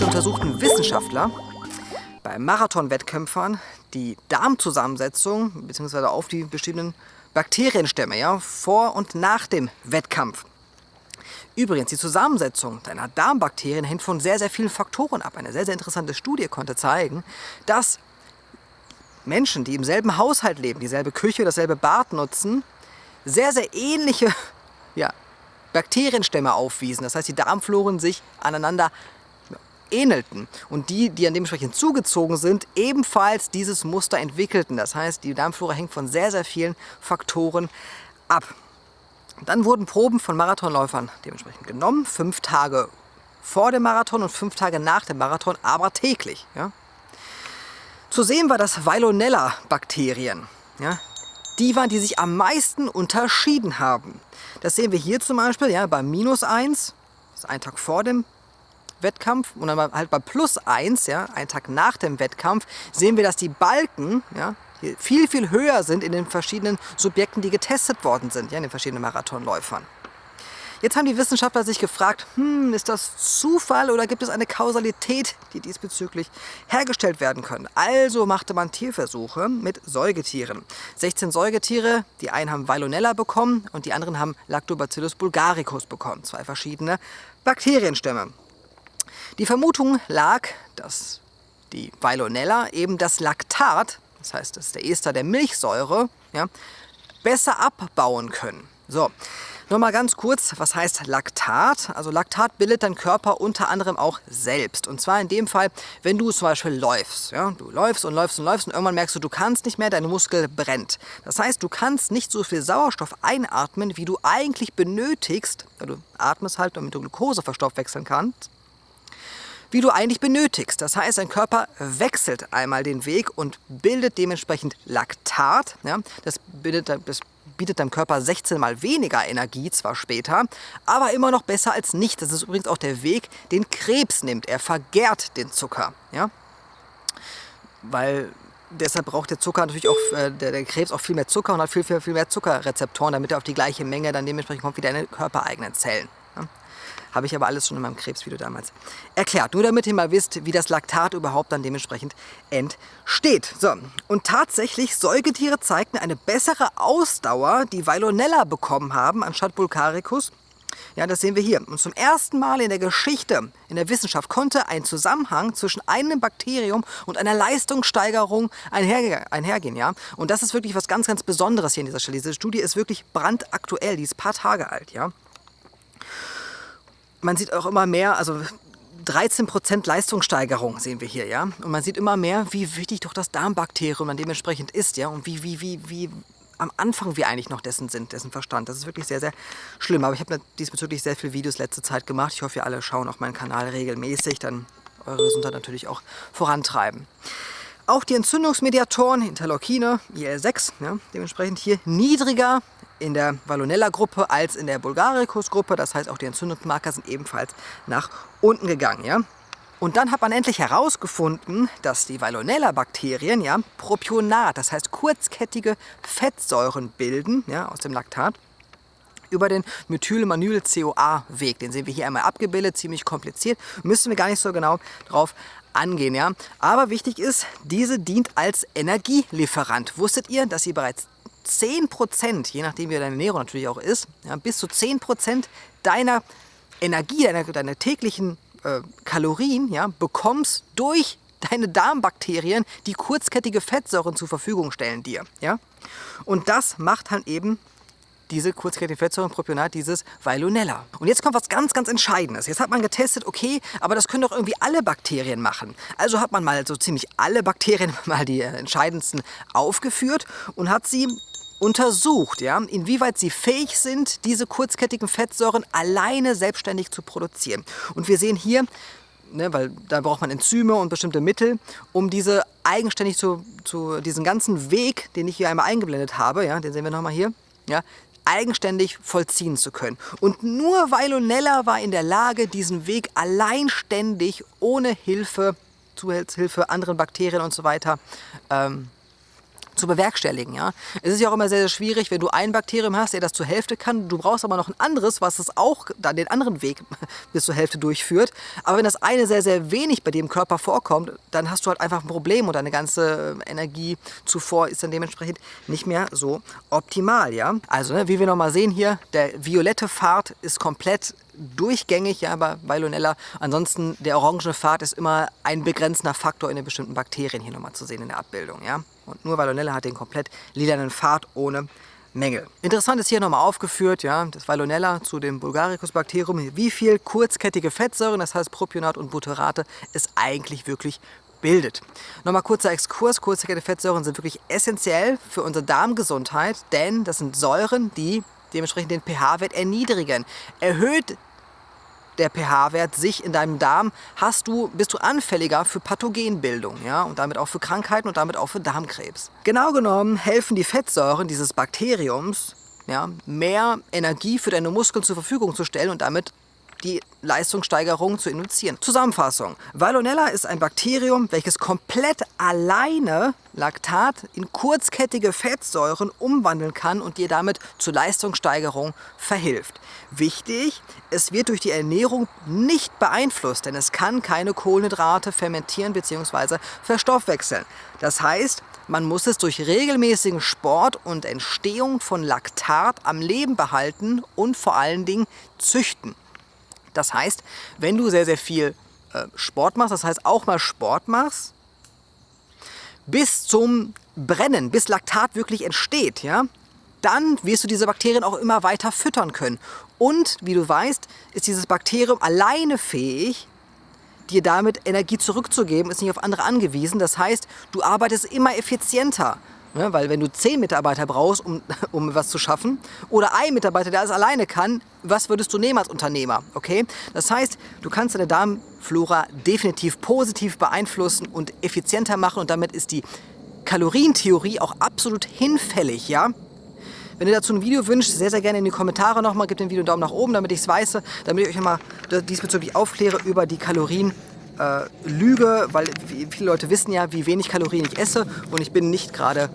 2016 untersuchten Wissenschaftler bei Marathonwettkämpfern die Darmzusammensetzung bzw. auf die bestimmten Bakterienstämme ja, vor und nach dem Wettkampf. Übrigens, die Zusammensetzung deiner Darmbakterien hängt von sehr, sehr vielen Faktoren ab. Eine sehr, sehr interessante Studie konnte zeigen, dass Menschen, die im selben Haushalt leben, dieselbe Küche, dasselbe Bad nutzen, sehr, sehr ähnliche ja, Bakterienstämme aufwiesen. Das heißt, die Darmfloren sich aneinander ähnelten und die, die an dementsprechend zugezogen sind, ebenfalls dieses Muster entwickelten. Das heißt, die Darmflora hängt von sehr, sehr vielen Faktoren ab. Dann wurden Proben von Marathonläufern dementsprechend genommen, fünf Tage vor dem Marathon und fünf Tage nach dem Marathon, aber täglich. Ja. Zu sehen war das Veillonella-Bakterien. Ja. Die waren, die sich am meisten unterschieden haben. Das sehen wir hier zum Beispiel ja, bei minus 1, das ist ein Tag vor dem Wettkampf und dann halt bei plus 1, ja, einen Tag nach dem Wettkampf, sehen wir, dass die Balken, ja, viel, viel höher sind in den verschiedenen Subjekten, die getestet worden sind, ja, in den verschiedenen Marathonläufern. Jetzt haben die Wissenschaftler sich gefragt, hm, ist das Zufall oder gibt es eine Kausalität, die diesbezüglich hergestellt werden können? Also machte man Tierversuche mit Säugetieren. 16 Säugetiere, die einen haben Veillonella bekommen und die anderen haben Lactobacillus bulgaricus bekommen. Zwei verschiedene Bakterienstämme. Die Vermutung lag, dass die Veillonella eben das Laktat das heißt, das ist der Ester der Milchsäure, ja, besser abbauen können. So, nur mal ganz kurz, was heißt Laktat? Also Laktat bildet dein Körper unter anderem auch selbst. Und zwar in dem Fall, wenn du zum Beispiel läufst. Ja? Du läufst und läufst und läufst und irgendwann merkst du, du kannst nicht mehr, dein Muskel brennt. Das heißt, du kannst nicht so viel Sauerstoff einatmen, wie du eigentlich benötigst. weil Du atmest halt, damit du Glucose verstoffwechseln kannst wie du eigentlich benötigst. Das heißt, dein Körper wechselt einmal den Weg und bildet dementsprechend Laktat. Ja, das, bildet, das bietet deinem Körper 16 mal weniger Energie, zwar später, aber immer noch besser als nicht. Das ist übrigens auch der Weg, den Krebs nimmt. Er vergärt den Zucker. Ja? Weil deshalb braucht der Zucker natürlich auch, äh, der, der, Krebs auch viel mehr Zucker und hat viel, viel, viel mehr Zuckerrezeptoren, damit er auf die gleiche Menge dann dementsprechend kommt wie deine körpereigenen Zellen. Habe ich aber alles schon in meinem Krebsvideo damals erklärt. Nur damit ihr mal wisst, wie das Laktat überhaupt dann dementsprechend entsteht. So, und tatsächlich, Säugetiere zeigten eine bessere Ausdauer, die Veillonella bekommen haben, anstatt Bulgaricus. Ja, das sehen wir hier. Und zum ersten Mal in der Geschichte, in der Wissenschaft, konnte ein Zusammenhang zwischen einem Bakterium und einer Leistungssteigerung einherge einhergehen. Ja? Und das ist wirklich was ganz, ganz Besonderes hier an dieser Stelle. Diese Studie ist wirklich brandaktuell, die ist ein paar Tage alt. Ja? Man sieht auch immer mehr, also 13% Leistungssteigerung sehen wir hier, ja. Und man sieht immer mehr, wie wichtig doch das Darmbakterium dann dementsprechend ist, ja. Und wie, wie, wie, wie am Anfang wir eigentlich noch dessen sind, dessen Verstand. Das ist wirklich sehr, sehr schlimm. Aber ich habe diesbezüglich sehr viele Videos letzte Zeit gemacht. Ich hoffe, ihr alle schauen auf meinen Kanal regelmäßig, dann eure Gesundheit natürlich auch vorantreiben. Auch die Entzündungsmediatoren, Interleukine, IL-6, ja, dementsprechend hier niedriger in der Vallonella-Gruppe als in der Bulgaricus-Gruppe. Das heißt, auch die Entzündungsmarker sind ebenfalls nach unten gegangen. Ja? Und dann hat man endlich herausgefunden, dass die Veillonella-Bakterien ja, Propionat, das heißt kurzkettige Fettsäuren bilden ja, aus dem Laktat über den Methylmanyl-CoA-Weg. Den sehen wir hier einmal abgebildet, ziemlich kompliziert. Müssen wir gar nicht so genau drauf angehen. Ja? Aber wichtig ist, diese dient als Energielieferant. Wusstet ihr, dass sie bereits 10% je nachdem wie deine Ernährung natürlich auch ist, ja, bis zu 10% deiner Energie, deiner, deiner täglichen äh, Kalorien ja, bekommst durch deine Darmbakterien, die kurzkettige Fettsäuren zur Verfügung stellen dir. Ja? Und das macht halt eben diese kurzkettige Fettsäuren Propionat, dieses Veillonella. Und jetzt kommt was ganz, ganz Entscheidendes. Jetzt hat man getestet, okay, aber das können doch irgendwie alle Bakterien machen. Also hat man mal so ziemlich alle Bakterien, mal die entscheidendsten aufgeführt und hat sie untersucht, ja, inwieweit sie fähig sind, diese kurzkettigen Fettsäuren alleine selbstständig zu produzieren. Und wir sehen hier, ne, weil da braucht man Enzyme und bestimmte Mittel, um diese eigenständig zu, zu diesen ganzen Weg, den ich hier einmal eingeblendet habe, ja, den sehen wir nochmal hier, ja, eigenständig vollziehen zu können. Und nur Veillonella war in der Lage, diesen Weg alleinständig, ohne Hilfe, Zuhilfe anderen Bakterien und so weiter, ähm, zu bewerkstelligen. Ja? Es ist ja auch immer sehr, sehr schwierig, wenn du ein Bakterium hast, der das zur Hälfte kann. Du brauchst aber noch ein anderes, was es auch dann den anderen Weg bis zur Hälfte durchführt. Aber wenn das eine sehr, sehr wenig bei im Körper vorkommt, dann hast du halt einfach ein Problem und deine ganze äh, Energiezufuhr ist dann dementsprechend nicht mehr so optimal. Ja? Also, ne, wie wir nochmal sehen hier, der violette Pfad ist komplett durchgängig, ja, bei Veilonella. Ansonsten der orange Pfad ist immer ein begrenzender Faktor in den bestimmten Bakterien hier nochmal zu sehen in der Abbildung. Ja? Und nur Veilonella hat den komplett lilanen Pfad ohne Mängel. Interessant ist hier nochmal aufgeführt, ja, das Veilonella zu dem Bulgaricus-Bakterium, wie viel kurzkettige Fettsäuren, das heißt Propionat und Butyrate, es eigentlich wirklich bildet. Nochmal kurzer Exkurs, kurzkettige Fettsäuren sind wirklich essentiell für unsere Darmgesundheit, denn das sind Säuren, die dementsprechend den pH-Wert erniedrigen. Erhöht der pH-Wert sich in deinem Darm, hast du, bist du anfälliger für Pathogenbildung ja? und damit auch für Krankheiten und damit auch für Darmkrebs. Genau genommen helfen die Fettsäuren dieses Bakteriums, ja, mehr Energie für deine Muskeln zur Verfügung zu stellen und damit die Leistungssteigerung zu induzieren. Zusammenfassung. Veillonella ist ein Bakterium, welches komplett alleine Laktat in kurzkettige Fettsäuren umwandeln kann und dir damit zur Leistungssteigerung verhilft. Wichtig, es wird durch die Ernährung nicht beeinflusst, denn es kann keine Kohlenhydrate fermentieren bzw. verstoffwechseln. Das heißt, man muss es durch regelmäßigen Sport und Entstehung von Laktat am Leben behalten und vor allen Dingen züchten. Das heißt, wenn du sehr, sehr viel äh, Sport machst, das heißt auch mal Sport machst, bis zum Brennen, bis Laktat wirklich entsteht, ja, dann wirst du diese Bakterien auch immer weiter füttern können. Und wie du weißt, ist dieses Bakterium alleine fähig, dir damit Energie zurückzugeben, ist nicht auf andere angewiesen. Das heißt, du arbeitest immer effizienter. Ne? Weil wenn du zehn Mitarbeiter brauchst, um, um was zu schaffen, oder ein Mitarbeiter, der alles alleine kann, was würdest du nehmen als Unternehmer? Okay? Das heißt, du kannst deine Darmflora definitiv positiv beeinflussen und effizienter machen und damit ist die Kalorientheorie auch absolut hinfällig, ja? Wenn ihr dazu ein Video wünscht, sehr, sehr gerne in die Kommentare nochmal. Gebt dem Video einen Daumen nach oben, damit ich es weiß, damit ich euch immer diesbezüglich aufkläre über die Kalorien äh, lüge, weil viele Leute wissen ja, wie wenig Kalorien ich esse und ich bin nicht gerade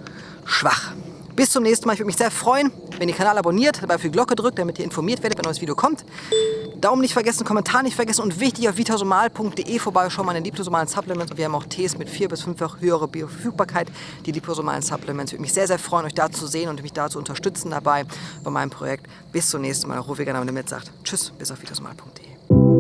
schwach. Bis zum nächsten Mal. Ich würde mich sehr freuen, wenn ihr den Kanal abonniert, dabei auf die Glocke drückt, damit ihr informiert werdet, wenn ein neues Video kommt. Daumen nicht vergessen, Kommentar nicht vergessen und wichtig auf vitasomal.de vorbei. An den liposomalen Supplements und wir haben auch Tees mit vier bis fünffach höhere Bioverfügbarkeit. Die liposomalen Supplements. Ich würde mich sehr, sehr freuen, euch da zu sehen und mich da zu unterstützen dabei bei meinem Projekt. Bis zum nächsten Mal. Rufe gerne, wenn ihr mit sagt. Tschüss, bis auf vitasomal.de.